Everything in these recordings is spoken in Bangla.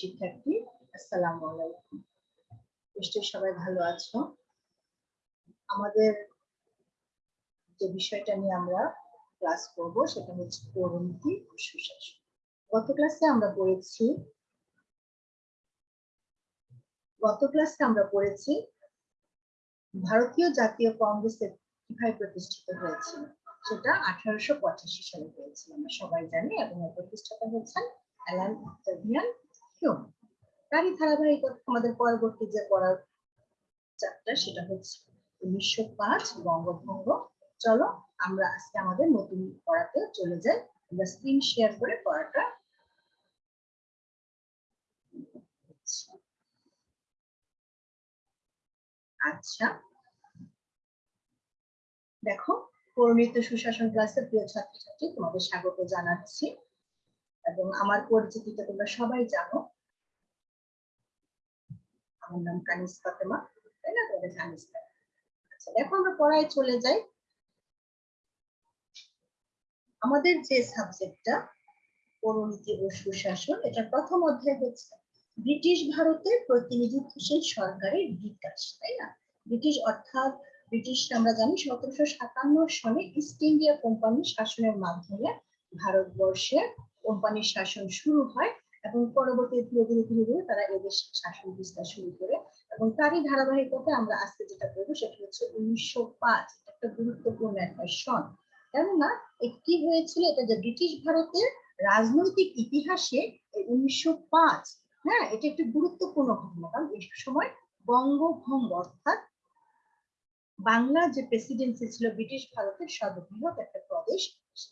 শিক্ষার্থী, আসসালামু আলাইকুম। সবাই ভালো আছো। আমাদের যে বিষয়টা নিয়ে আমরা ক্লাস করব, সেটা হচ্ছে সুশাসন। গত ক্লাসে আমরা পড়েছি, গত ক্লাসে আমরা পড়েছি, ভারতীয় জাতীয় কংগ্রেসের কীভাবে প্রতিষ্ঠিত হয়েছিল, সেটা আঠারোশো পঁচাশি সালে হয়েছিল। আমরা সবাই জানি এবং প্রতিষ্ঠাতা হচ্ছেন অ্যালান অক্টাভিয়ান। হিউম তারই ধারাবাহিকতা আমাদের পরবর্তী যে পড়ার চ্যাপ্টার সেটা হচ্ছে উনিশশো পাঁচ বঙ্গভঙ্গ। চলো আমরা আজকে আমাদের নতুন পড়াতে চলে যাই। আমরা স্ক্রিন শেয়ার করে পড়াটা আচ্ছা। দেখো, পরিণীত সুশাসন ক্লাসের প্রিয় ছাত্রছাত্রী, তোমাদের স্বাগত জানাচ্ছি। এবং আমার পরিচিতিটা তোমরা সবাই জানো। আমার নাম কানিস ফাতেমা, তাই না? তোমাদের কানিস আচ্ছা দেখো আমরা পড়ায় চলে যাই। আমাদের যে সাবজেক্টটা পরিণীতি ও সুশাসন, এটা প্রথম অধ্যায় হচ্ছে ব্রিটিশ ভারতের প্রতিনিধিত্বশীল সরকারের বিকাশ, তাই না? ব্রিটিশ অর্থাৎ ব্রিটিশ আমরা জানি সতেরোশো সাতান্ন সনে ইস্ট ইন্ডিয়া কোম্পানির শাসনের মাধ্যমে ভারতবর্ষে কোম্পানির শাসন শুরু হয় এবং পরবর্তী ধীরে ধীরে ধীরে ধীরে তারা এদেশ শাসন বিস্তার শুরু করে এবং তারই ধারাবাহিকতা আমরা আজকে যেটা করব সেটা হচ্ছে উনিশশো পাঁচ। একটা গুরুত্বপূর্ণ একটা সন। কেননা কি হয়েছিল? এটা যে ব্রিটিশ ভারতের রাজনৈতিক ইতিহাসে উনিশশো পাঁচ হ্যাঁ এটা একটি গুরুত্বপূর্ণ ঘটনা। কারণ এই সময় বঙ্গভঙ্গ অর্থাৎ বাংলা যে প্রেসিডেন্সি ছিল, ব্রিটিশ ভারতের সর্ববৃহৎ একটা প্রদেশ,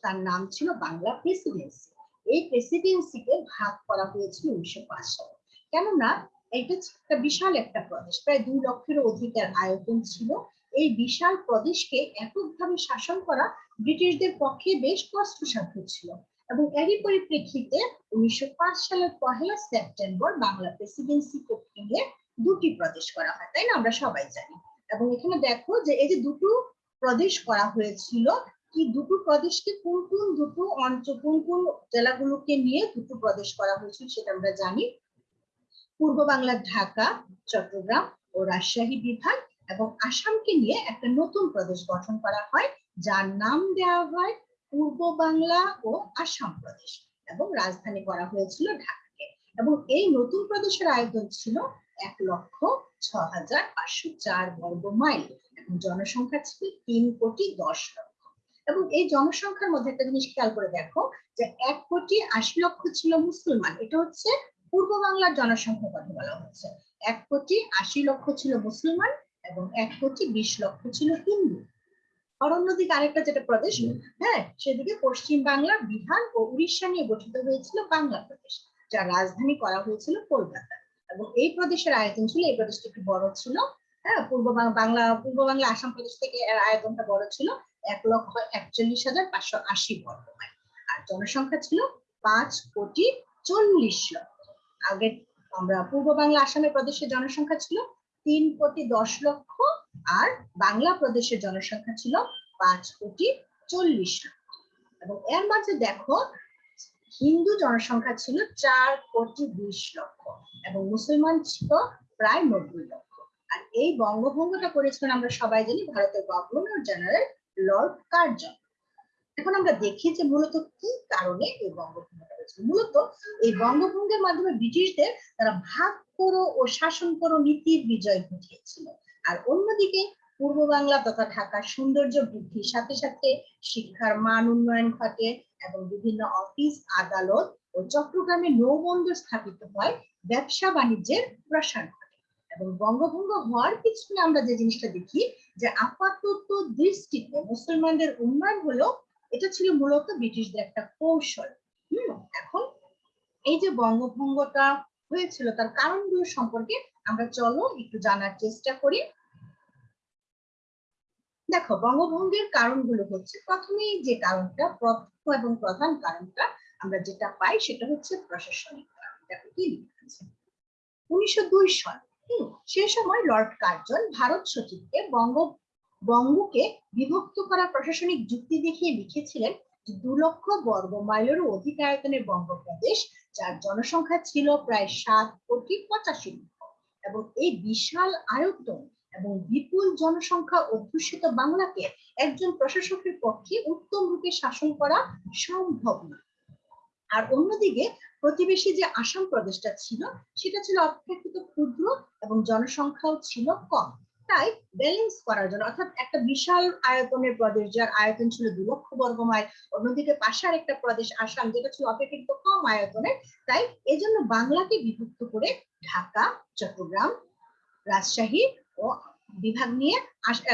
তার নাম ছিল বাংলা প্রেসিডেন্সি এই প্রেসিডেন্সিকে ভাগ করা হয়েছিল উনিশশো পাঁচ সালে। কেননা এটা একটা বিশাল একটা প্রদেশ, প্রায় দুই লক্ষের অধিকার আয়তন ছিল। এই বিশাল প্রদেশকে এককভাবে শাসন করা ব্রিটিশদের পক্ষে বেশ কষ্টসাধ্য ছিল এবং এরই পরিপ্রেক্ষিতে উনিশশো পাঁচ সালের পহেলা সেপ্টেম্বর বাংলা প্রেসিডেন্সি ভেঙে দুটি প্রদেশ করা হয়, তাই না? আমরা সবাই জানি। এবং এখানে দেখো যে এই যে দুটো প্রদেশ করা হয়েছিল কি দুটো প্রদেশকে কোন কোন দুটো অঞ্চল, কোন কোন জেলাগুলোকে নিয়ে দুটো প্রদেশ করা হয়েছিল সেটা আমরা জানি। পূর্ব বাংলার ঢাকা, চট্টগ্রাম ও রাজশাহী বিভাগ এবং আসামকে নিয়ে একটা নতুন প্রদেশ গঠন করা হয়, যার নাম দেওয়া হয় পূর্ব বাংলা ও আসাম প্রদেশ এবং রাজধানী করা হয়েছিল ঢাকাকে। এবং এই নতুন প্রদেশের আয়তন ছিল এক লক্ষ ছ হাজার পাঁচশো চার বর্গ মাইল এবং জনসংখ্যা ছিল তিন কোটি দশ লক্ষ। এবং এই জনসংখ্যার মধ্যে একটা জিনিস খেয়াল করে দেখো যে এক কোটি আশি লক্ষ ছিল মুসলমান। এটা হচ্ছে পূর্ব বাংলার জনসংখ্যার কথা বলা হচ্ছে। এক কোটি আশি লক্ষ ছিল মুসলমান এবং এক কোটি বিশ লক্ষ ছিল হিন্দু। আর অন্যদিকে আরেকটা যেটা প্রদেশ হ্যাঁ সেদিকে পশ্চিম বাংলা বিহার ও উড়িষ্যা নিয়ে গঠিত হয়েছিল বাংলা প্রদেশ যার রাজধানী করা হয়েছিল কলকাতা। এবং এই প্রদেশের আয়তন ছিল এই প্রদেশটা একটু বড় ছিল হ্যাঁ পূর্ব বাংলা পূর্ব বাংলা আসাম প্রদেশ থেকে এর আয়তনটা বড় ছিল এক লক্ষ একচল্লিশ হাজার পাঁচশো আশি বর্গ মাইল আর জনসংখ্যা ছিল পাঁচ কোটি চল্লিশ লক্ষ। আগে আমরা পূর্ব বাংলা আসামের প্রদেশের জনসংখ্যা ছিল তিন কোটি দশ লক্ষ আর বাংলা প্রদেশের জনসংখ্যা ছিল পাঁচ কোটি চল্লিশ লক্ষ। এবং এর মাঝে দেখো হিন্দু জনসংখ্যা ছিল চার কোটি বিশ লক্ষ এবং মুসলমান ছিল প্রায় নব্বই লক্ষ। আর এই বঙ্গভঙ্গটা করেছিলেন আমরা সবাই জানি ভারতের গভর্নর জেনারেল লর্ড কার্জন। এখন আমরা দেখি যে মূলত কি কারণে এই বঙ্গভঙ্গটা হয়েছিল মূলত এই বঙ্গভঙ্গের মাধ্যমে ব্রিটিশদের তারা ভাগ করো ও শাসন করো নীতির বিজয় ঘটিয়েছিল। আর অন্যদিকে পূর্ব বাংলা তথা ঢাকার সৌন্দর্য বৃদ্ধির সাথে সাথে শিক্ষার মান উন্নয়ন ঘটে এবং বিভিন্ন অফিস, আদালত ও চট্টগ্রামে নৌবন্দর স্থাপিত হয় ব্যবসা বাণিজ্যের প্রসার। এবং বঙ্গভঙ্গ হওয়ার পিছনে আমরা যে জিনিসটা দেখি, যে আপাতত দৃষ্টিতে মুসলমানদের উন্নয়ন হলো, এটা ছিল মূলত ব্রিটিশদের একটা কৌশল। হম, এখন এই যে বঙ্গভঙ্গটা হয়েছিল, তার কারণগুলো সম্পর্কে আমরা চলো একটু জানার চেষ্টা করি। দেখো, বঙ্গভঙ্গের কারণগুলো হচ্ছে প্রথমেই যে কারণটা, প্রথম এবং প্রধান কারণটা আমরা যেটা পাই, সেটা হচ্ছে প্রশাসনিক কারণ। দেখো কি লেখা আছে। উনিশশো দুই সাল সে সময় লর্ড কার্জন ভারত সচিবকে বঙ্গ, বঙ্গকে বিভক্ত করা প্রশাসনিক যুক্তি দেখিয়ে লিখেছিলেন দু লক্ষ বর্গ মাইলেরও অধিক আয়তনের বঙ্গপ্রদেশ, যার জনসংখ্যা ছিল প্রায় সাত কোটি পঁচাশি লক্ষ। এবং এই বিশাল আয়তন এবং বিপুল জনসংখ্যা অধ্যুষিত বাংলাকে একজন প্রশাসকের পক্ষে উত্তম রূপে শাসন করা সম্ভব না আর অন্যদিকে প্রতিবেশী যে আসাম প্রদেশটা ছিল, সেটা ছিল অপেক্ষাকৃত ক্ষুদ্র এবং জনসংখ্যাও ছিল কম। তাই ব্যালেন্স করার জন্য, অর্থাৎ একটা বিশাল আয়তনের প্রদেশ যার আয়তন ছিল দু লক্ষ বর্গ মাইল, অন্যদিকে পাশার একটা প্রদেশ আসাম, যেটা ছিল অপেক্ষাকৃত কম আয়তনের। তাই এজন্য বাংলাকে বিভক্ত করে ঢাকা, চট্টগ্রাম, রাজশাহী ও বিভাগ নিয়ে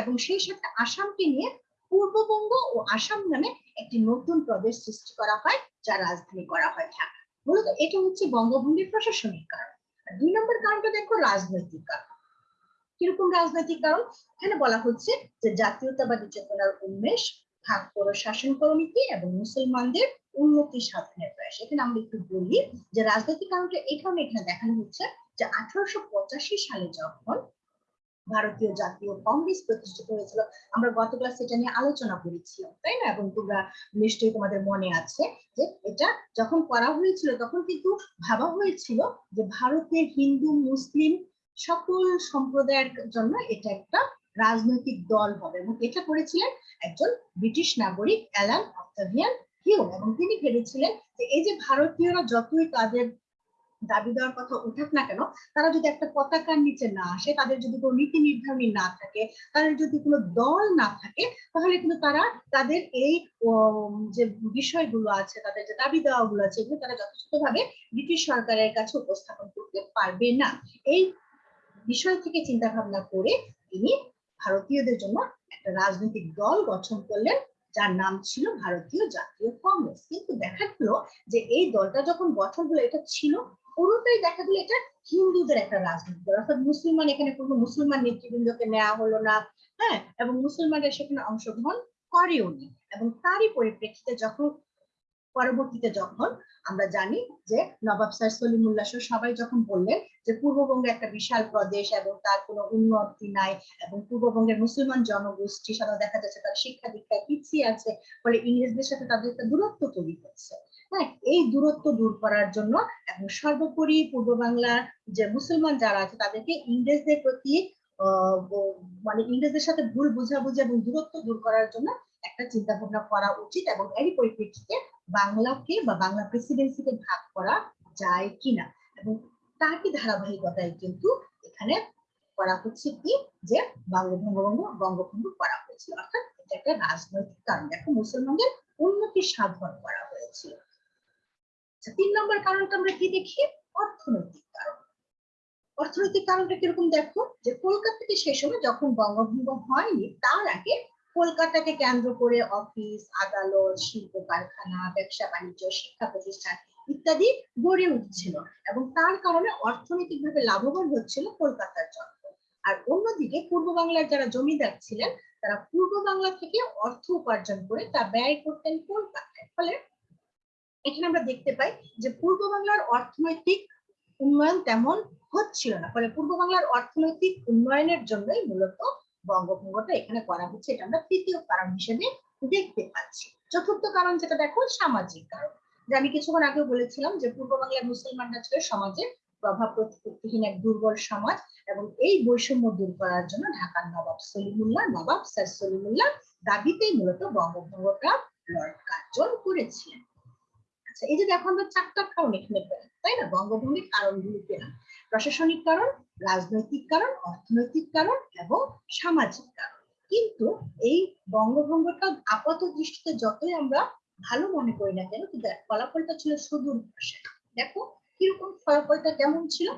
এবং সেই সাথে আসামকে নিয়ে পূর্ববঙ্গ ও আসাম নামে একটি নতুন প্রদেশ সৃষ্টি করা হয় যার রাজধানী করা হয় ঢাকা। মূলত এটা হচ্ছে বঙ্গভঙ্গের প্রশাসনিক কারণ। আর দুই নম্বর কারণটা দেখো রাজনৈতিক কারণ। কীরকম রাজনৈতিক কারণ? এখানে বলা হচ্ছে যে জাতীয়তাবাদী চেতনার উন্মেষ, ভাগ করো শাসন করনীতি এবং মুসলমানদের উন্নতি সাধনের প্রয়াস। এখানে আমরা একটু বলি যে রাজনৈতিক কারণটা কারণে এখানে দেখানো হচ্ছে যে আঠারোশো পঁচাশি সালে যখন ভারতীয় জাতীয় কংগ্রেস প্রতিষ্ঠিত হয়েছিল। আমরা গত ক্লাসে এটা নিয়ে আলোচনা করেছিলাম, তাই না? এবং তোমরা নিশ্চয়ই তোমাদের মনে আছে যে এটা যখন করা হয়েছিল, তখন কিন্তু ভাবা হয়েছিল যে ভারতের হিন্দু, মুসলিম সকল সম্প্রদায়ের জন্য এটা একটা রাজনৈতিক দল হবে। এবং এটা করেছিলেন একজন ব্রিটিশ নাগরিক, অ্যালান অক্টাভিয়ান হিউ এবং তিনি ভেবেছিলেন যে এই যে ভারতীয়রা যতই তাদের দাবি দেওয়ার কথা উঠাক না কেন, তারা যদি একটা পতাকার নিচে না আসে, তাদের যদি কোনো নীতি নির্ধারণী না থাকে, তাদের যদি কোনো দল না থাকে, তাহলে কিন্তু তারা তাদের এই যে বিষয়গুলো আছে, তাদের যে দাবি দেওয়াগুলো আছে, এগুলো তারা যথেষ্টভাবে ব্রিটিশ সরকারের কাছে উপস্থাপন করতে পারবে না। এই বিষয় থেকে চিন্তা ভাবনা করে তিনি ভারতীয়দের জন্য একটা রাজনৈতিক দল গঠন করলেন, যার নাম ছিল ভারতীয় জাতীয় কংগ্রেস। কিন্তু দেখা গেল যে এই দলটা যখন গঠন হলো, এটা ছিল পুরোটাই দেখা গেলো এটা হিন্দুদের একটা রাজনীতি অর্থাৎ মুসলমান এখানে কোনো মুসলমান নেতৃবৃন্দকে নেওয়া হলো না হ্যাঁ? এবং মুসলমানরা সেখানে অংশগ্রহণ করেও নি। এবং তারই পরিপ্রেক্ষিতে যখন, পরবর্তীতে যখন আমরা জানি যে নবাব স্যার সলিমুল্লাহ সবাই যখন বললেন যে পূর্ববঙ্গে একটা বিশাল প্রদেশ এবং তার কোনো উন্নতি নাই এবং পূর্ববঙ্গের মুসলমান জনগোষ্ঠী সাধারণত দেখা যাচ্ছে তার শিক্ষা দীক্ষায় পিছিয়ে আছে, ফলে ইংরেজদের সাথে তাদের একটা দূরত্ব তৈরি হচ্ছে। হ্যাঁ এই দূরত্ব দূর করার জন্য এবং সর্বোপরি পূর্ব বাংলার যে মুসলমান যারা আছে, তাদেরকে ইংরেজদের প্রতি মানে ইংরেজদের সাথে ভুল বোঝাবুঝি এবং দূরত্ব দূর করার জন্য একটা চিন্তা ভাবনা করা উচিত এবং এরই পরিপ্রেক্ষিতে বাংলাকে বা বাংলা প্রেসিডেন্সিকে ভাগ করা যায় কিনা এবং তারই ধারাবাহিকতায় কিন্তু এখানে করা হচ্ছে কি যে বঙ্গভঙ্গ বঙ্গভঙ্গ করা হয়েছিল অর্থাৎ এটা একটা রাজনৈতিক কারণ। দেখো, মুসলমানদের উন্নতি সাধন করা হয়েছিল আচ্ছা, তিন নম্বর কারণটা আমরা কি দেখি? অর্থনৈতিক কারণ। অর্থনৈতিক কারণটা কীরকম দেখো? যে কলকাতা থেকে সেই সময় যখন বঙ্গভঙ্গ হয়নি তার আগে কলকাতাকে কেন্দ্র করে অফিস আদালত শিল্প কারখানা ব্যবসা বাণিজ্য শিক্ষা প্রতিষ্ঠান ইত্যাদি গড়ে উঠছিল এবং তার কারণে অর্থনৈতিকভাবে লাভবান হচ্ছিল কলকাতার জনগণ। আর অন্যদিকে পূর্ব বাংলার যারা জমিদার ছিলেন তারা পূর্ব বাংলা থেকে অর্থ উপার্জন করে তা ব্যয় করতেন কলকাতায়। ফলে এখানে আমরা দেখতে পাই যে পূর্ব বাংলার অর্থনৈতিক উন্নয়ন তেমন হচ্ছিল না। ফলে পূর্ব বাংলার অর্থনৈতিক উন্নয়নের জন্যই মূলত বঙ্গভঙ্গটা এখানে করা হচ্ছে, এটা আমরা তৃতীয় কারণ হিসেবে দেখতে পাচ্ছি। চতুর্থ কারণ যেটা দেখো, সামাজিক কারণ। যে আমি কিছুক্ষণ আগে বলেছিলাম যে পূর্ব বাংলার মুসলমানরা ছিল সমাজের প্রভাব প্রতিপত্তিহীন এক দুর্বল সমাজ এবং এই বৈষম্য দূর করার জন্য ঢাকার নবাব সলিমুল্লাহ, নবাব স্যার সলিমুল্লাহ দাবিতেই মূলত বঙ্গভঙ্গটা লর্ড কার্জন করেছিলেন। আচ্ছা এই যে দেখো আমরা চারটা কারণ এখানে পেলাম তাই না? বঙ্গভঙ্গের কারণগুলো পেলাম প্রশাসনিক কারণ, রাজনৈতিক কারণ, অর্থনৈতিক কারণ এবং সামাজিক কারণ। কিন্তু এই বঙ্গভঙ্গটা আপাত দৃষ্টিতে যতই আমরা ভালো মনে করি না কেন, কিন্তু ফলাফলটা ছিল সুদূর প্রসারী দেখো কীরকম ফলাফলটা কেমন ছিল?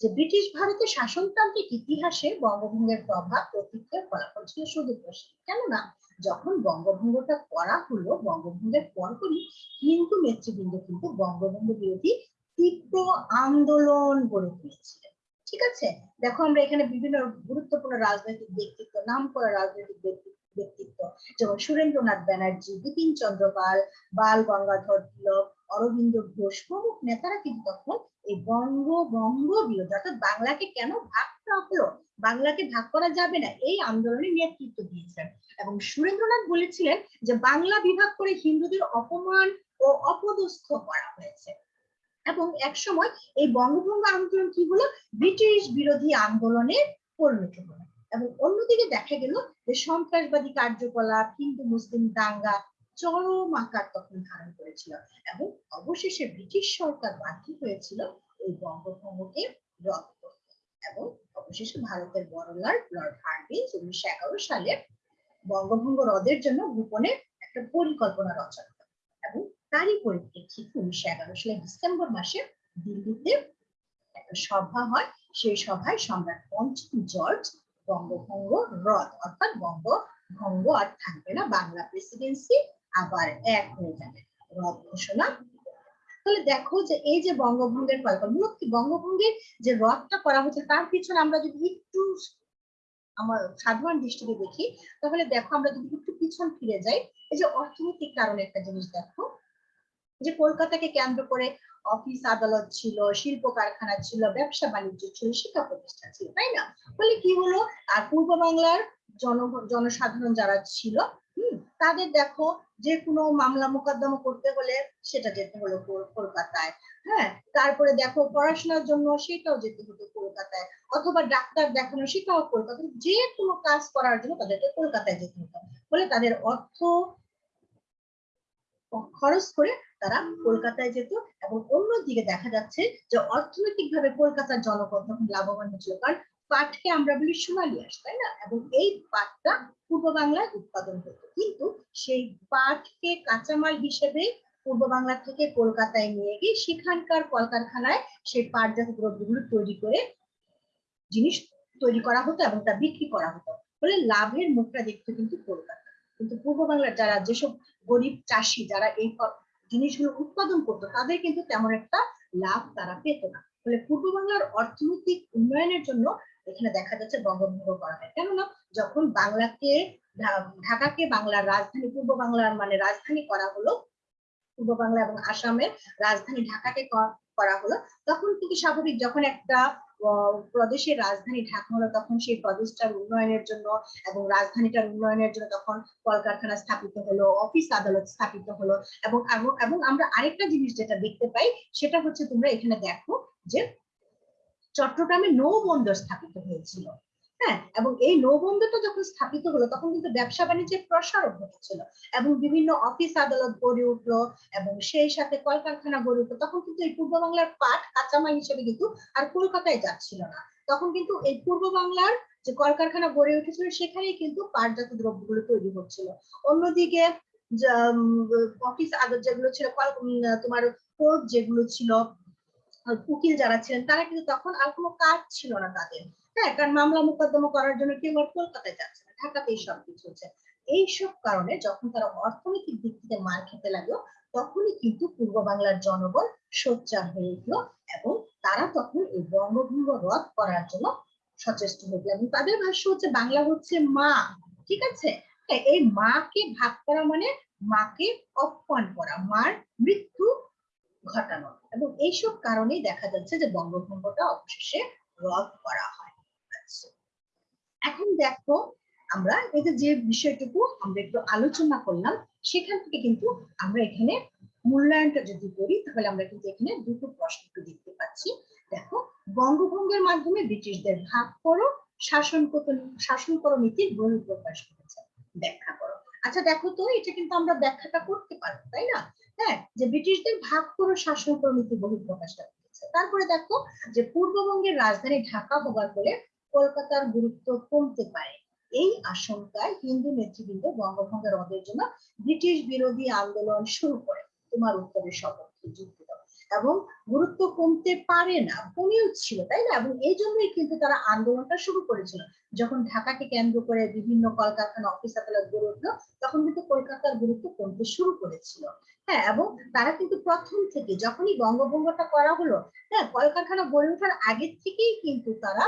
যে ব্রিটিশ ভারতের শাসনতান্ত্রিক ইতিহাসে বঙ্গভঙ্গের প্রভাব প্রতিক্রিয়ার ফলাফল ছিল সুদূর প্রসারী কেননা যখন বঙ্গভঙ্গটা করা হলো, বঙ্গভঙ্গের পরপরই কিন্তু নেতৃবৃন্দ কিন্তু বঙ্গভঙ্গ বিরোধী তীব্র আন্দোলন গড়ে তুলেছিলেন। ঠিক আছে? দেখো আমরা এখানে বিভিন্ন গুরুত্বপূর্ণ রাজনৈতিক ব্যক্তিত্ব নাম করা রাজনৈতিক ব্যক্তি- ব্যক্তিত্ব, যেমন সুরেন্দ্রনাথ ব্যানার্জি বিপিন চন্দ্র পাল, বাল গঙ্গাধর তিলক অরবিন্দ ঘোষ প্রমুখ নেতারা কিন্তু তখন এই বঙ্গ বঙ্গ বিরোধী, অর্থাৎ বাংলাকে কেন ভাগ হলো, বাংলাকে ভাগ করা যাবে না, এই আন্দোলনে নেতৃত্ব দিয়েছেন। এবং সুরেন্দ্রনাথ বলেছিলেন যে বাংলা বিভাগ করে হিন্দুদের অপমান ও অপদস্থ করা হয়েছে। এবং এক সময় এই বঙ্গভঙ্গ আন্দোলন কি হলো? ব্রিটিশ বিরোধী আন্দোলনে পরিণত হলো। এবং অন্যদিকে দেখা গেল যে সন্ত্রাসবাদী কার্যকলাপ হিন্দু মুসলিম দাঙ্গা চরম আকার তখন ধারণ করেছিল এবং অবশেষে ব্রিটিশ সরকার বাধ্য হয়েছিল এই বঙ্গভঙ্গকে রদ করতে এবং অবশেষে ভারতের বড়লাট লর্ড হার্ডিঞ্জ উনিশশো এগারো সালে বঙ্গভঙ্গ রদের জন্য গোপনে একটা পরিকল্পনা রচনা করে এবং তারই পরিপ্রেক্ষিতে উনিশশো এগারো সালে ডিসেম্বর মাসে দিল্লিতে একটা সভা হয়। সেই সভায় সম্রাট পঞ্চম জর্জ বঙ্গভঙ্গ রদ, অর্থাৎ বঙ্গভঙ্গ আর থাকবে না, বাংলা প্রেসিডেন্সি আবার এক হয়ে যাবে। রদ ঘোষণা। তাহলে দেখো যে এই যে বঙ্গভঙ্গের কল্পনা মূলত বঙ্গভঙ্গের যে রথটা করা হচ্ছে, তার পিছনে আমরা যদি একটু আমার সাধারণ দৃষ্টিতে দেখি, তাহলে দেখো আমরা যদি একটু পিছন ফিরে যাই, এই যে অর্থনৈতিক কারণে একটা জিনিস দেখো যে কলকাতাকে কেন্দ্র করে অফিস আদালত ছিল শিল্প কারখানা ছিল, ব্যবসা বাণিজ্য ছিল, শিক্ষা প্রতিষ্ঠান ছিল, তাই না? ফলে কি হলো? আর পূর্ব বাংলার জন, জনসাধারণ যারা ছিল তাদের দেখো যে কোনো মামলা মোকদ্দমা করতে হলে সেটা যেতে হলো কলকাতায় হ্যাঁ? তারপরে দেখো পড়াশোনার জন্য সেটাও যেতে হতো কলকাতায়, অথবা ডাক্তার দেখানো সেটাও কলকাতায়, যে কোনো কাজ করার জন্য তাদেরকে কলকাতায় যেতে হতো। ফলে তাদের অর্থ খরচ করে তারা কলকাতায় যেত এবং অন্যদিকে দেখা যাচ্ছে যে অর্থনৈতিক ভাবে কলকাতার জনগণ তখন লাভবান হচ্ছিল কারণ পাটকে আমরা বলি সোনালী আঁশ তাই না? এবং এই পাটটা পূর্ব বাংলায় উৎপাদন হতো। কিন্তু সেই পাটকে কাঁচামাল হিসেবে পূর্ব বাংলা থেকে কলকাতায় নিয়ে গিয়ে সেখানকার কলকারখানায় সেই পাটজাত দ্রব্যগুলো তৈরি করে জিনিস তৈরি করা হতো এবং তা বিক্রি করা হতো। ফলে লাভের মুখটা দেখতো কিন্তু কলকাতা কিন্তু পূর্ব বাংলার যারা যেসব গরিব চাষি, যারা এই জিনিসগুলো উৎপাদন করতো, তাদের কিন্তু তেমন একটা লাভ তারা পেত না। ফলে পূর্ব বাংলার অর্থনৈতিক উন্নয়নের জন্য এখানে দেখা যাচ্ছে বঙ্গভঙ্গ করা হয়। কেননা যখন বাংলাকে, ঢাকাকে বাংলার রাজধানী, পূর্ব বাংলার মানে রাজধানী করা হলো, পূর্ব বাংলা এবং আসামের রাজধানী ঢাকাকে করা হলো, তখন কিন্তু স্বাভাবিক যখন একটা প্রদেশের রাজধানী ঢাকা হলো তখন সেই প্রদেশটার উন্নয়নের জন্য এবং রাজধানীটার উন্নয়নের জন্য তখন কলকারখানা স্থাপিত হলো, অফিস আদালত স্থাপিত হলো এবং এবং- আমরা আরেকটা জিনিস যেটা দেখতে পাই সেটা হচ্ছে তোমরা এখানে দেখো যে চট্টগ্রামে নৌবন্দর স্থাপিত হয়েছিল। হ্যাঁ এবং এই নৌবন্দরটা যখন স্থাপিত হলো, তখন কিন্তু ব্যবসা বাণিজ্যের প্রসারও ঘটেছিল। এবং বিভিন্ন অফিস আদালত গড়ে উঠল, এবং সেই সাথে কলকারখানা গড়ে উঠল। তখন কিন্তু এই পূর্ব বাংলার পাট কাঁচামাল হিসেবে কিন্তু আর কলকাতায় যাচ্ছিল না। তখন কিন্তু এই পূর্ব বাংলার যে কলকারখানা গড়ে উঠেছিল, সেখানেই কিন্তু পাটজাত দ্রব্যগুলো তৈরি হচ্ছিল। অন্যদিকে অফিস আদালত যেগুলো ছিল তোমার কোর্ট যেগুলো ছিল, উকিল যারা ছিলেন, তারা কিন্তু তখন আর কোনো কাজ ছিল না তাদের। হ্যাঁ কারণ মামলা মোকদ্দমা করার জন্য কেউ আর কলকাতায় যাচ্ছে না ঢাকাতেই সবকিছু হচ্ছে। এইসব কারণে যখন তারা অর্থনৈতিক দিক থেকে মার খেতে লাগল তখনই কিন্তু পূর্ব বাংলার জনগণ সোচ্চার হয়ে উঠল এবং তারা তখন এই বঙ্গভঙ্গ রদ করার জন্য সচেষ্ট হয়ে এবং তাদের ভাষ্য হচ্ছে বাংলা হচ্ছে মা ঠিক আছে? হ্যাঁ, এই মাকে ভাগ করা মানে মাকে অপমান করা মার মৃত্যু ঘটানো। এবং এইসব কারণেই দেখা যাচ্ছে যে বঙ্গভঙ্গটা অবশেষে রদ করা হয়। এখন দেখো, আমরা এই যে বিষয়টুকু আমরা একটু আলোচনা করলাম, সেখান থেকে কিন্তু আমরা এখানে মূল্যায়নটা যদি করি, তাহলে আমরা কিন্তু এখানে দুটো প্রশ্ন দেখতে পাচ্ছি। দেখো, বঙ্গভঙ্গের মাধ্যমে ব্রিটিশদের ভাগ করো, শাসন শাসন করো নীতির বহিঃপ্রকাশ করেছে। ব্যাখ্যা করো। আচ্ছা দেখো তো, এটা কিন্তু আমরা ব্যাখ্যাটা করতে পারব, তাই না? হ্যাঁ যে ব্রিটিশদের ভাগ করো, শাসন করো নীতি বহিঃপ্রকাশটা করেছে। তারপরে দেখো, যে পূর্ববঙ্গের রাজধানী ঢাকা হবার ফলে কলকাতার গুরুত্ব কমতে পারে। এই আশঙ্কায় হিন্দু নেতৃবৃন্দ বঙ্গভঙ্গ রদের জন্য ব্রিটিশ বিরোধী আন্দোলন শুরু করে। তোমার উত্তরের সপক্ষে যুক্তি এবং গুরুত্ব কমতে পারে না, কমেও ছিল, তাই না? এবং এই জন্যই কিন্তু তারা আন্দোলনটা শুরু করেছিল। যখন ঢাকাকে কেন্দ্র করে বিভিন্ন কলকারখানা অফিস আদালত গড়ে উঠল, তখন কিন্তু কলকাতার গুরুত্ব কমতে শুরু করেছিল। হ্যাঁ এবং তারা কিন্তু প্রথম থেকে যখনই বঙ্গভঙ্গটা করা হলো হ্যাঁ কলকারখানা গড়ে ওঠার আগের থেকেই কিন্তু তারা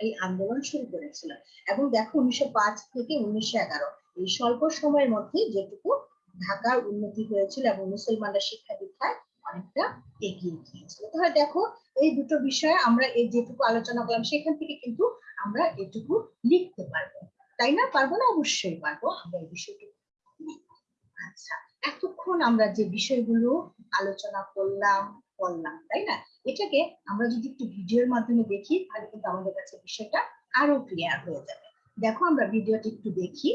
এই আন্দোলন শুরু করেছিল। এবং দেখো উনিশশো পাঁচ থেকে উনিশশো এগারো, এই স্বল্প সময়ের মধ্যে যেটুকু ঢাকার উন্নতি হয়েছিল এবং মুসলমানরা শিক্ষা দীক্ষায় অনেকটা এগিয়ে গিয়েছিল। তাহলে দেখো এই দুটো বিষয়ে আমরা এই যেটুকু আলোচনা করলাম, সেখান থেকে কিন্তু আমরা এটুকু লিখতে পারব। তাই না? পারব না? অবশ্যই পারব। আমরা এই বিষয়টুকু লিখব। আচ্ছা এতক্ষণ আমরা যে বিষয়গুলো আলোচনা করলাম করলাম, তাই না? এটাকে আমরা যদি একটু ভিডিওর মাধ্যমে দেখি, তাহলে কিন্তু আমাদের কাছে বিষয়টা আরও ক্লিয়ার হয়ে যাবে। দেখো আমরা ভিডিওটি একটু দেখি।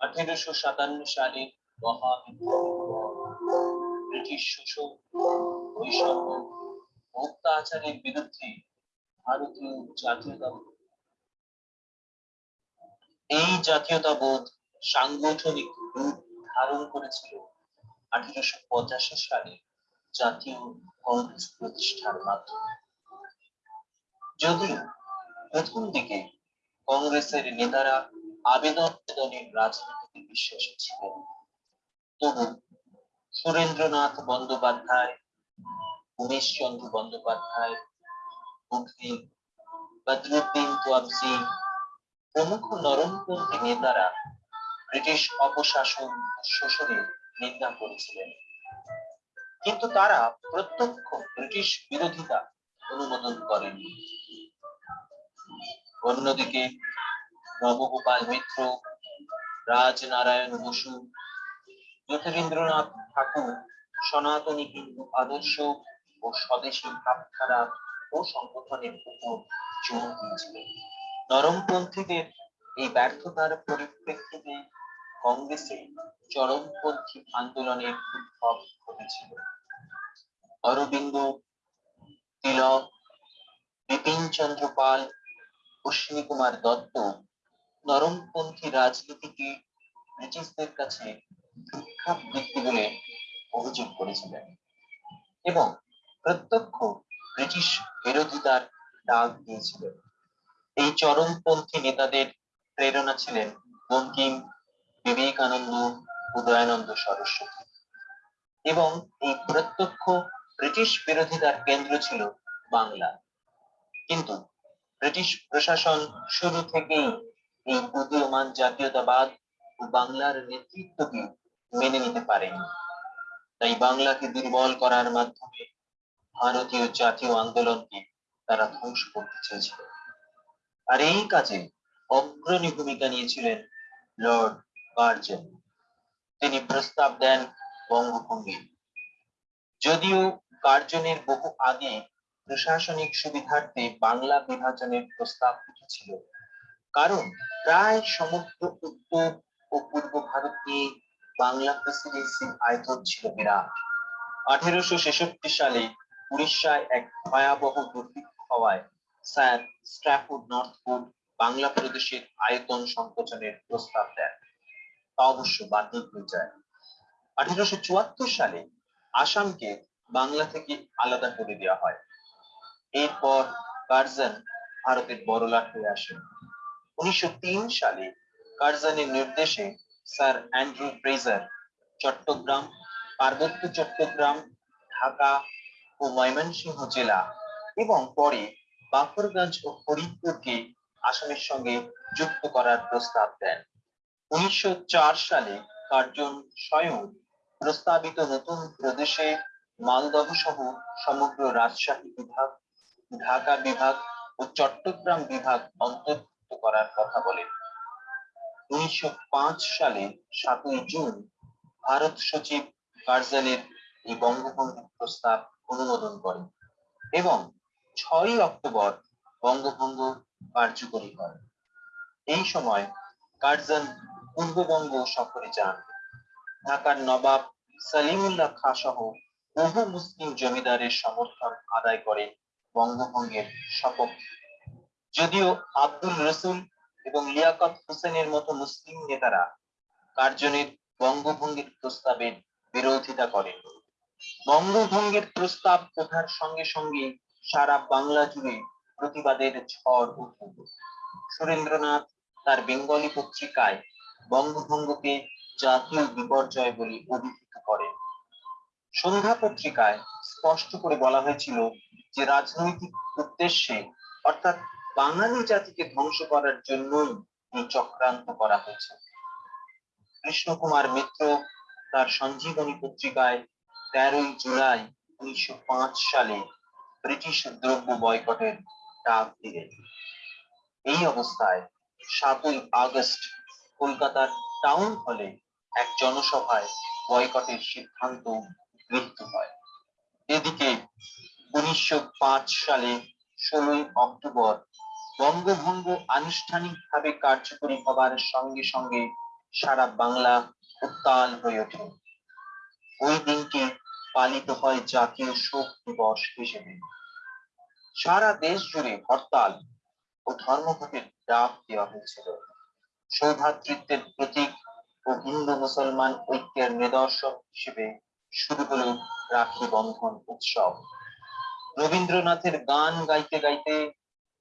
আঠেরোশো সাতান্ন সালে মহাবিদ্রোহ ব্রিটিশ শোষণ বৈষম্য অত্যাচারের বিরুদ্ধে ভারতীয় জাতীয়তাবোধ এই জাতীয়তাবোধ সাংগঠনিক রূপ ধারণ করেছিল আঠেরোশো পঁচাশি সালে জাতীয় কংগ্রেস প্রতিষ্ঠার মাধ্যমে। যদিও প্রথম দিকে কংগ্রেসের নেতারা আবেদন রাজনীতিতে বিশ্বাসী ছিলেন, তবু সুরেন্দ্রনাথ বন্দ্যোপাধ্যায় উমেশ চন্দ্র বন্দ্যোপাধ্যায় মুখী বদরুদ্দিন তোয়াবসি প্রমুখ নরমপন্থী নেতারা ব্রিটিশ অপশাসন শোষণের নিন্দা করেছিলেন। কিন্তু তারা প্রত্যক্ষ ব্রিটিশ বিরোধিতা অনুমোদন করেননি অন্যদিকে নবগোপাল মিত্র, রাজনারায়ণ বসু জ্যোতিরিন্দ্রনাথ ঠাকুর, সনাতনী হিন্দু আদর্শ ও স্বদেশী ভাবধারা ও সংগঠনের উপর জোর দিয়েছিলেন নরমপন্থীদের এই ব্যর্থতার পরিপ্রেক্ষিতে কংগ্রেসে চরমপন্থী আন্দোলনের উদ্ভব ঘটেছিল। অরবিন্দ, তিলক বিপিন চন্দ্র পাল অশ্বিনী কুমার দত্ত নরমপন্থী রাজনীতিকে ব্রিটিশদের কাছে ভিক্ষাবৃত্তি বলে অভিযোগ করেছিলেন এবং প্রত্যক্ষ ব্রিটিশ বিরোধিতার ডাক দিয়েছিলেন এই চরমপন্থী নেতাদের প্রেরণা ছিলেন বঙ্কিম বিবেকানন্দ উদয়ানন্দ সরস্বতী। এবং এই প্রত্যক্ষ ব্রিটিশ বিরোধিতার কেন্দ্র ছিল বাংলা। কিন্তু ব্রিটিশ প্রশাসন শুরু থেকেই এই উদীয়মান জাতীয়তাবাদ ও বাংলার নেতৃত্বকে মেনে নিতে পারেনি। তাই বাংলাকে দুর্বল করার মাধ্যমে ভারতীয় জাতীয় আন্দোলনকে তারা ধ্বংস করতে চেয়েছিল। আর এই কাজে অগ্রণী ভূমিকা নিয়েছিলেন লর্ড কার্জন তিনি প্রস্তাব দেন বঙ্গভঙ্গে। যদিও কার্জনের বহু আগে প্রশাসনিক সুবিধার্থে বাংলা বিভাজনের প্রস্তাব উঠেছিল কারণ প্রায় সমগ্র উত্তর ও পূর্ব ভারত বাংলা প্রেসিডেন্সির আয়তন ছিল বিরাট। আঠেরোশো ছেষট্টি সালে উড়িষ্যায় এক ভয়াবহ দুর্ভিক্ষ হওয়ায় স্যার স্ট্র্যাফোর্ড নর্থফোর্ড বাংলা প্রদেশের আয়তন সংকোচনের প্রস্তাব দেন। তা অবশ্য বাতিল হয়ে যায় আঠেরোশো চুয়াত্তর সালে আসামকে বাংলা থেকে আলাদা করে দেওয়া হয়। এরপর কার্জন ভারতের বড়লাট হয়ে আসেন উনিশশো তিন সালে কার্জনের নির্দেশে স্যার অ্যান্ড্রু ফ্রেজার চট্টগ্রাম, পার্বত্য চট্টগ্রাম, ঢাকা ও ময়মনসিংহ জেলা এবং পরে বাকরগঞ্জ ও ফরিদপুরকে আসামের সঙ্গে যুক্ত করার প্রস্তাব দেন। উনিশশো চার সালে কার্জন স্বয়ং প্রস্তাবিত নতুন প্রদেশে মালদহ সহ সমগ্র রাজশাহী বিভাগ, ঢাকা বিভাগ ও চট্টগ্রাম বিভাগ অন্তর্ভুক্ত করার কথা বলেন। উনিশশো পাঁচ সালে সাতই জুন ভারত সচিব কার্যালয়ের এই বঙ্গবন্ধু প্রস্তাব অনুমোদন করেন এবং ছয়ই অক্টোবর বঙ্গভঙ্গ কার্যকরী হয়। এই সময় কার্জন পূর্ববঙ্গ সফরে যান। ঢাকার নবাব সালিমুল্লাহ খাঁ সহ বহু মুসলিম জমিদারের সমর্থন আদায় করেন বঙ্গভঙ্গের সপক্ষে যদিও আব্দুল রসুল এবং লিয়াকত হোসেনের মতো মুসলিম নেতারা কার্জনের বঙ্গভঙ্গের প্রস্তাবের বিরোধিতা করেন বঙ্গভঙ্গের প্রস্তাব ওঠার সঙ্গে সঙ্গে সারা বাংলা জুড়ে প্রতিবাদের ঝড় উঠল। সুরেন্দ্রনাথ তার বেঙ্গলি পত্রিকায় বঙ্গভঙ্গকে জাতীয় বিপর্যয় বলে অভিহিত করেন। সন্ধ্যা পত্রিকায় স্পষ্ট করে বলা হয়েছিল যে রাজনৈতিক উদ্দেশ্যে, অর্থাৎ বাঙালি জাতিকে ধ্বংস করার জন্যই এই চক্রান্ত করা হয়েছে। কৃষ্ণকুমার মিত্র তার সঞ্জীবনী পত্রিকায় তেরোই জুলাই উনিশশো পাঁচ সালে ব্রিটিশ দ্রব্য বয়কটের ডাক দিলেন। এই অবস্থায় সাতই আগস্ট কলকাতার টাউন হলে এক জনসভায় বয়কটের সিদ্ধান্ত গৃহীত হয়। এদিকে উনিশশো পাঁচ সালে ষোলোই অক্টোবর বঙ্গভঙ্গ আনুষ্ঠানিকভাবে কার্যকরী হবার সঙ্গে সঙ্গে সারা বাংলা উত্তাল হয়ে ওঠে। ওই দিনটি পালিত হয় জাতীয় শোক দিবস হিসেবে। সারা দেশ জুড়ে হরতাল ও ধর্মঘটের ডাক দেওয়া হয়েছিল। সৌভাতৃত্বের প্রতীক ও হিন্দু মুসলমান ঐক্যের নিদর্শন হিসেবে শুরু হলো রাখি বন্ধন উৎসব। রবীন্দ্রনাথের গান গাইতে গাইতে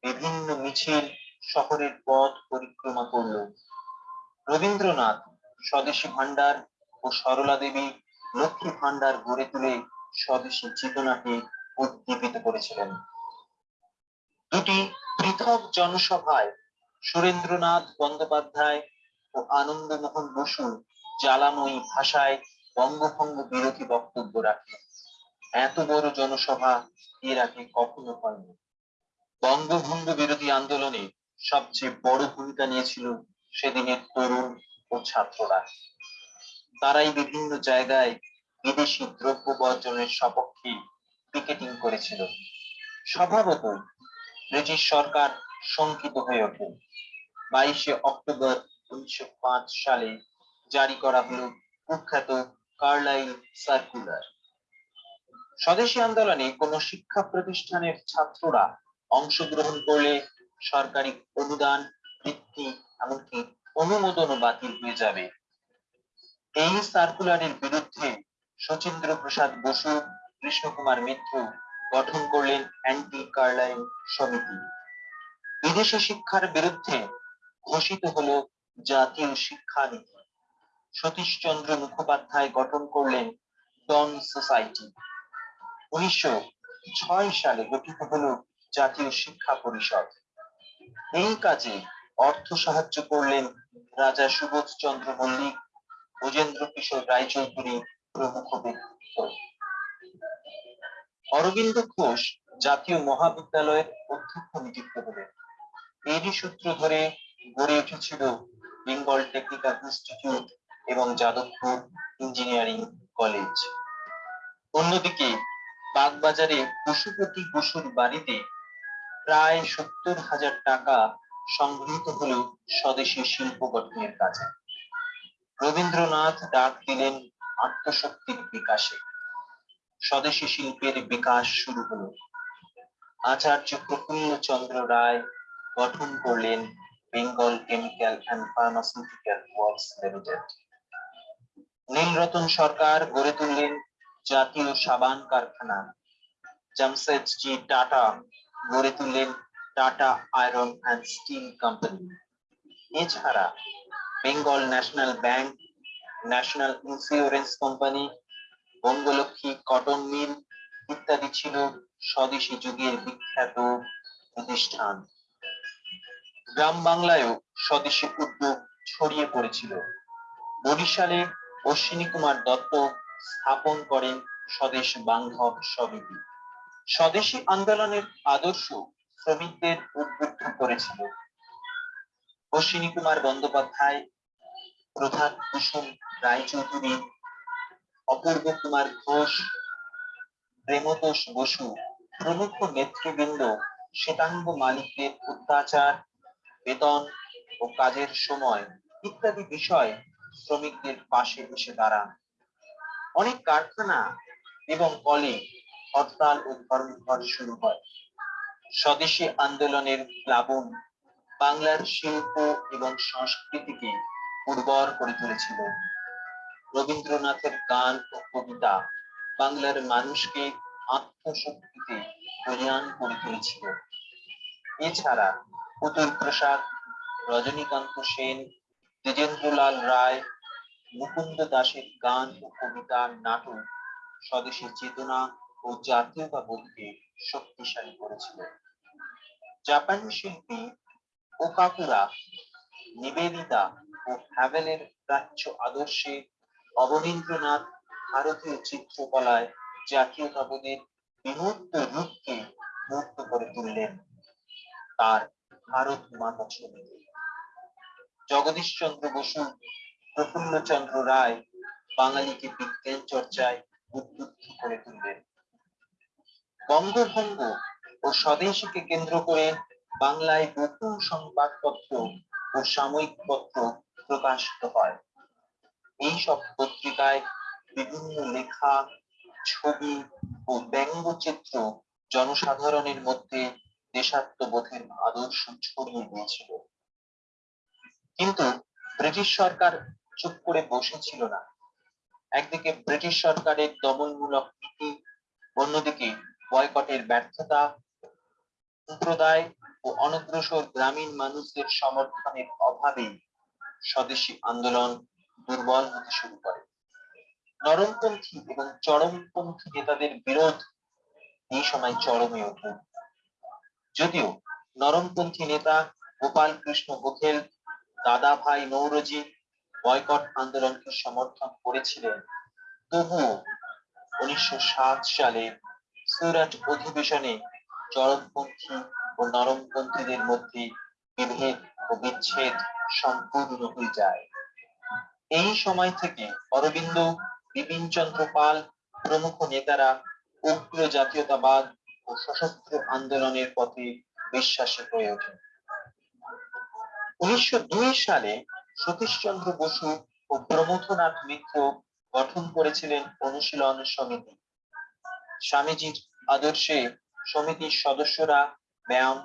বিভিন্ন মিছিল শহরের পথ পরিক্রমা করল। রবীন্দ্রনাথ স্বদেশী ভান্ডার ও সরলা দেবী লক্ষ্মী ভান্ডার গড়ে তুলে স্বদেশী চেতনাকে উদ্দীপিত করেছিলেন। দুটি পৃথক জনসভায় সুরেন্দ্রনাথ বন্দ্যোপাধ্যায় ও আনন্দমোহন বসু জ্বালাময়ী ভাষায় বঙ্গভঙ্গ বিরোধী বক্তব্য রাখেন। এত বড় জনসভা এর আগে কখনো হয়নি। বঙ্গভঙ্গ বিরোধী আন্দোলনে সবচেয়ে বড় ভূমিকা নিয়েছিল সেদিনের তরুণ ও ছাত্ররা। তারাই বিভিন্ন জায়গায় বিদেশি দ্রব্য বর্জনের সপক্ষে পিকেটিং করেছিল। স্বভাবতই ব্রিটিশ সরকার শঙ্কিত হয়ে ওঠে। বাইশে অক্টোবর উনিশশো সালে জারি করা হলো কুখ্যাত কার্লাইল সার্কুলার। স্বদেশী আন্দোলনে কোন শিক্ষা প্রতিষ্ঠানের ছাত্ররা অংশগ্রহণ করলে সরকারি অনুদান, বৃত্তি, এমনকি অনুমোদনও বাতিল হয়ে যাবে। এই সার্কুলারের বিরুদ্ধে শচীন্দ্র প্রসাদ বসু, কৃষ্ণকুমার মিত্র গঠন করলেন অ্যান্টি কার্লাইল সমিতি। বিদেশি শিক্ষার বিরুদ্ধে ঘোষিত হলো জাতীয় শিক্ষানীতি। সতীশচন্দ্র মুখোপাধ্যায় গঠন করলেন ডন সোসাইটি উনিশশো ছয় সালে গঠিত হল জাতীয় শিক্ষা পরিষদ। এই কাজে অর্থ সাহায্য করলেন রাজা সুবোধ চন্দ্র মল্লিক ব্রজেন্দ্র কিশোর রায়চৌধুরী প্রমুখ ব্যক্তিত্ব। অরবিন্দ ঘোষ জাতীয় মহাবিদ্যালয়ের অধ্যক্ষ নিযুক্ত হলেন। এরই সূত্র ধরে গড়ে উঠেছিল বেঙ্গল টেকনিক্যাল ইনস্টিটিউট এবং যাদবপুর ইঞ্জিনিয়ারিং কলেজ। অন্যদিকে বাগবাজারে পশুপতি বসুর বাড়িতে প্রায় সত্তর হাজার টাকা সংগৃহীত হলো স্বদেশী শিল্প গঠনের কাজে। রবীন্দ্রনাথ ডাক দিলেন আত্মশক্তির বিকাশে। স্বদেশী শিল্পের বিকাশ শুরু হলো। আচার্য প্রফুল্ল চন্দ্র রায় গঠন করলেন Bengal chemical and pharmaceutical works limited. Nilratan Sarkar গড়ে তুললেন জাতীয় সাবান কারখানা। জামশেদজি টাটা গড়ে তুললেন Tata iron and steel company. এছাড়া Bengal national bank national insurance company Bangalakshmi cotton mill ইত্যাদি ছিল স্বদেশী যুগের বিখ্যাত প্রতিষ্ঠান। গ্রাম বাংলায়ও স্বদেশী উদ্যোগ ছড়িয়ে পড়েছিল। বরিশালে অশ্বিনী কুমার দত্ত স্থাপন করেন স্বদেশ বান্ধব সমিতি। স্বদেশী আন্দোলনের আদর্শ শ্রমিকদের উদ্বুদ্ধ করেছিল। অশ্বিনী কুমার বন্দ্যোপাধ্যায়, প্রধান কুসুম রায়চৌধুরী, অপূর্ব কুমার ঘোষ, প্রেমতোষ বসু, প্রমুখ নেতৃবৃন্দ শ্বেতাঙ্গ মালিকদের অত্যাচার, বেতন ও কাজের সময় ইত্যাদি বিষয় শ্রমিকদের পাশে এসে দাঁড়ান। অনেক কারখানা এবং কলে হরতাল ও ধর্মঘট শুরু হয়। স্বদেশী আন্দোলনের প্লাবন বাংলার শিল্প এবং সংস্কৃতিকে উর্বর করে তুলেছিল। রবীন্দ্রনাথের গান ও কবিতা বাংলার মানুষকে আত্মশক্তিতে বলিয়ান করে তুলেছিল। এছাড়া পুতুল প্রসাদ, রজনীকান্ত সেন, দ্বিজেন্দ্রলাল রায়, মুকুন্দ দাসের গান ও কবিতা, নাটক, স্বদেশী চেতনা ও জাতীয়তাবোধকে শক্তিশালী করেছিল। জাপানি শিল্পী ওকাকুরা নিবেদিতা ও হ্যাভেলের প্রাচ্য আদর্শে অবনীন্দ্রনাথ ভারতীয় চিত্রকলায় জাতীয়তাবোধের বিমূর্ত রূপকে মুক্ত করে তুললেন তার ভারত মাতা ছবিতে জগদীশ চন্দ্র বসু প্রফুল্ল চন্দ্র রায় বাঙালিকে বিজ্ঞান চর্চায় উদ্বুদ্ধ করে তুললেন। বঙ্গভঙ্গ ও স্বদেশীকে কেন্দ্র করে বাংলায় বহু সংবাদপত্র ও সাময়িক পত্র প্রকাশিত হয়। এই সব পত্রিকায় বিভিন্ন লেখা, ছবি ও ব্যঙ্গচিত্র জনসাধারণের মধ্যে দেশাত্মবোধের আদর্শ ছড়িয়ে দিয়েছিল। কিন্তু ব্রিটিশ সরকার চুপ করে বসেছিল না। একদিকে ব্রিটিশ সরকারের দমনমূলক নীতি, অন্যদিকে বয়কটের ব্যর্থতা সম্প্রদায় ও অনগ্রসর গ্রামীণ মানুষদের সমর্থনের অভাবে স্বদেশী আন্দোলন দুর্বল হতে শুরু করে। নরমপন্থী এবং চরমপন্থী নেতাদের বিরোধ এই সময় চরমে ওঠে। যদিও নরমপন্থী নেতা গোপাল কৃষ্ণ গোখেল, দাদা ভাই নৌরজি বয়কট আন্দোলনকে সমর্থন করেছিলেন, তবুও উনিশশো সাত সালে সুরাট অধিবেশনে চরমপন্থী ও নরমপন্থীদের মধ্যে বিভেদ ও বিচ্ছেদ সম্পূর্ণ হয়ে যায়। এই সময় থেকে অরবিন্দ বিপিন চন্দ্র পাল প্রমুখ নেতারা উগ্র জাতীয়তাবাদ ও সশস্ত্র আন্দোলনের পথে বিশ্বাসী হয়ে ওঠেন। উনিশশো দুই সালে সতীশচন্দ্র বসু ও প্রমথনাথ মিত্র গঠন করেছিলেন অনুশীলন সমিতি। স্বামীজির আদর্শে সমিতির সদস্যরা, ব্যায়াম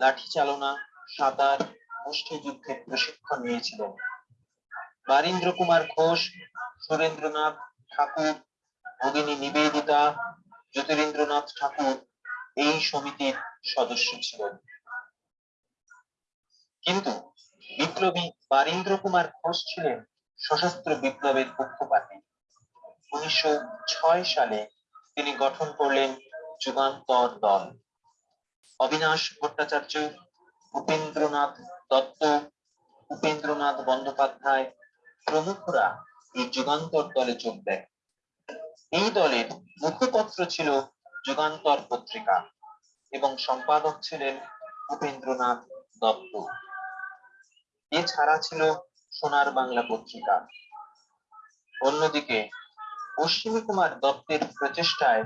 লাঠি চালনা সাঁতার, মুষ্টিযুদ্ধের প্রশিক্ষণ নিয়েছিলেন বারীন্দ্র কুমার ঘোষ, সুরেন্দ্রনাথ ঠাকুর, ভগিনী নিবেদিতা, জ্যোতিরেন্দ্রনাথ ঠাকুর এই সমিতির সদস্য ছিলেন কিন্তু বিপ্লবী বারীন্দ্র কুমার ঘোষ ছিলেন সশস্ত্র বিপ্লবের পক্ষপাতী। উনিশশো ছয় সালে তিনি গঠন করলেন যুগান্তর দল। অবিনাশ ভট্টাচার্য, উপেন্দ্রনাথ দত্ত, উপেন্দ্রনাথ বন্দ্যোপাধ্যায় প্রমুখরা এই যুগান্তর দলে যোগ দেয় এই দলের মুখপত্র ছিল যুগান্তর পত্রিকা এবং সম্পাদক ছিলেন উপেন্দ্রনাথ দত্ত। এছাড়া ছিল সোনার বাংলা পত্রিকা। অন্যদিকে অশ্বিনী কুমার দত্তের প্রচেষ্টায়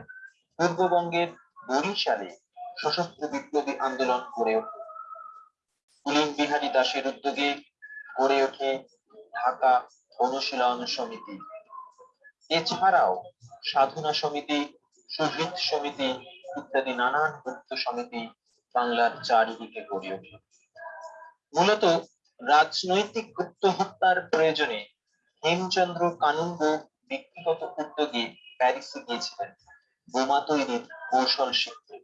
পূর্ববঙ্গের বরিশালে সশস্ত্র বিপ্লবী আন্দোলন গড়ে ওঠে। পুলিন বিহারী দাসের উদ্যোগে গড়ে ওঠে ঢাকা অনুশীলন সমিতি। এছাড়াও সাধনা সমিতি সুহৃদ সমিতি ইত্যাদি নানান গুপ্ত সমিতি বাংলার চারিদিকে গড়ে ওঠে। মূলত রাজনৈতিক গুপ্ত হত্যার প্রয়োজনে হেমচন্দ্র কানুন্দ ব্যক্তিগত উদ্যোগে প্যারিসে গিয়েছিলেন। বোমা তৈরির কৌশল শিখতে।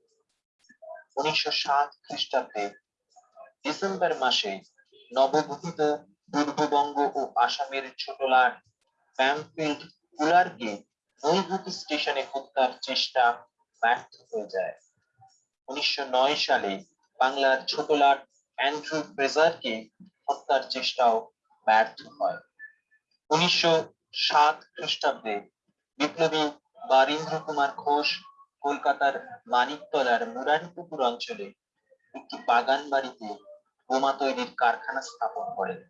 উনিশশো সাত খ্রিস্টাব্দে ডিসেম্বর মাসে নবগঠিত পূর্ববঙ্গ ও আসামের ছোটলাট প্যামফিল্ড কুলারকে নৈহাটি স্টেশনে হত্যার চেষ্টা ব্যর্থ হয়ে যায়। উনিশশো নয় সালে বাংলার ছোটলাট অ্যান্ড্রু ফ্রেজারকে হত্যার চেষ্টাও ব্যর্থ হয়। উনিশশো সাত খ্রিস্টাব্দে বিপ্লবী বারীন্দ্র কুমার ঘোষ কলকাতার মানিকতলার মুরারিপুকুর অঞ্চলে একটি বাগান বাড়িতে বোমা তৈরির কারখানা স্থাপন করেন।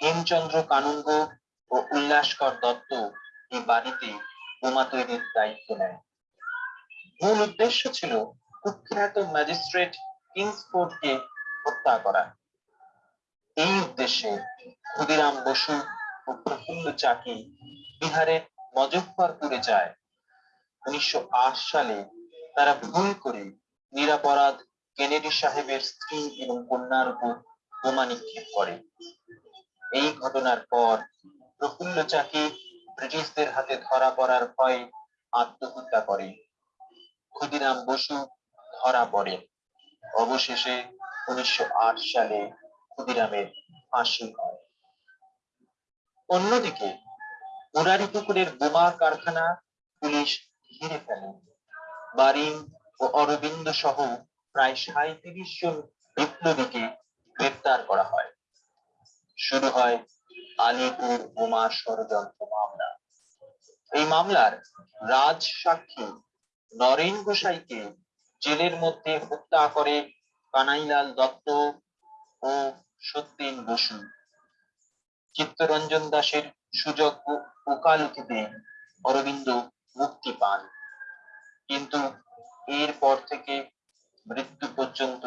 হেমচন্দ্র কানুঙ্গ ও উল্লাসকর দত্ত এই বাড়িতে বোমা তৈরির দায়িত্ব নেয় মূল উদ্দেশ্য ছিল কুখ্যাত ম্যাজিস্ট্রেট কিংসফোর্ডকে হত্যা করা। এই উদ্দেশ্যে ক্ষুদিরাম বসু ও প্রফুল্ল চাকি বিহারের মজফ্ফরপুরে যায়। উনিশশো আট সালে তারা ভুল করে নিরাপরাধ কেনেডি সাহেবের স্ত্রী এবং কন্যার উপর বোমা নিক্ষেপ করে। এই ঘটনার পর প্রফুল্ল চাকি ব্রিটিশদের হাতে ধরা পড়ার ভয়ে আত্মহত্যা করে। ক্ষুদিরাম বসু ধরা পড়ে। অবশেষে উনিশশো আট সালে ক্ষুদিরামের ফাঁসি হয়। অন্যদিকে মুরারিপুকুরের বোমা কারখানা পুলিশ ঘিরে ফেলে বারিন ও অরবিন্দ সহ প্রায় সাঁত্রিশ জন বিপ্লবীকে গ্রেপ্তার করা হয়। শুরু হয় আলিপুর বোমা ষড়যন্ত্র মামলা। এই মামলার রাজ সাক্ষী নরেন গোসাইকে জেলের মধ্যে হত্যা করে কানাইলাল দত্ত ও সত্যেন বসু। চিত্তরঞ্জন দাসের সুযোগ্য ওকালতিতে অরবিন্দ মুক্তি পান। কিন্তু এরপর থেকে মৃত্যু পর্যন্ত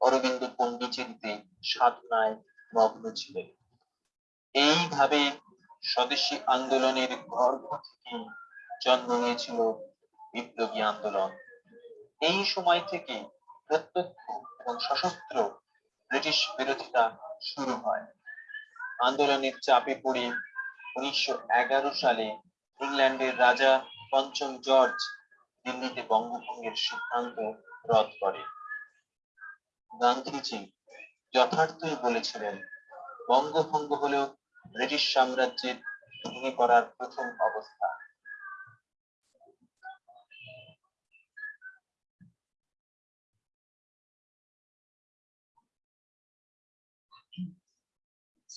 অরবিন্দ পন্ডিচেরিতে সাধনায় মগ্ন ছিলেন। এইভাবে স্বদেশী আন্দোলনের গর্ভ থেকে জন্ম নিয়েছিল বিপ্লবী আন্দোলন। এই সময় থেকে প্রত্যক্ষ এবং সশস্ত্র ব্রিটিশ বিরোধিতা শুরু হয়। আন্দোলনের চাপে পড়ে উনিশশো এগারো সালে ইংল্যান্ডের রাজা পঞ্চম জর্জ দিল্লিতে বঙ্গভঙ্গের সিদ্ধান্ত রদ করে গান্ধীজি যথার্থই বলেছিলেন, বঙ্গভঙ্গ হলো ব্রিটিশ সাম্রাজ্যের ভেঙে পড়ার প্রথম অবস্থা।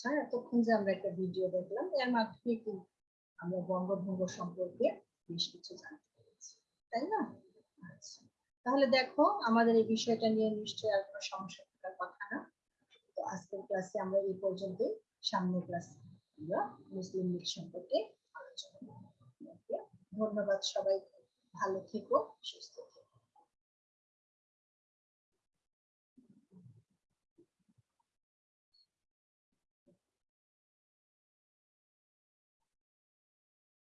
আচ্ছা এতক্ষণ যে আমরা একটা ভিডিও দেখলাম, এর মাধ্যমে কিন্তু আমরা বঙ্গভঙ্গ সম্পর্কে বেশ কিছু জানতে পেরেছি, তাই না? আচ্ছা তাহলে দেখো, আমাদের এই বিষয়টা নিয়ে নিশ্চয়ই আর কোনো সমস্যা থাকার কথা না। তো আজকের ক্লাসে আমরা এই পর্যন্তই। সামনের ক্লাসে আমরা মুসলিম লীগ সম্পর্কে আলোচনা করব। ধন্যবাদ সবাই ভালো থেকো, সুস্থ থেকো।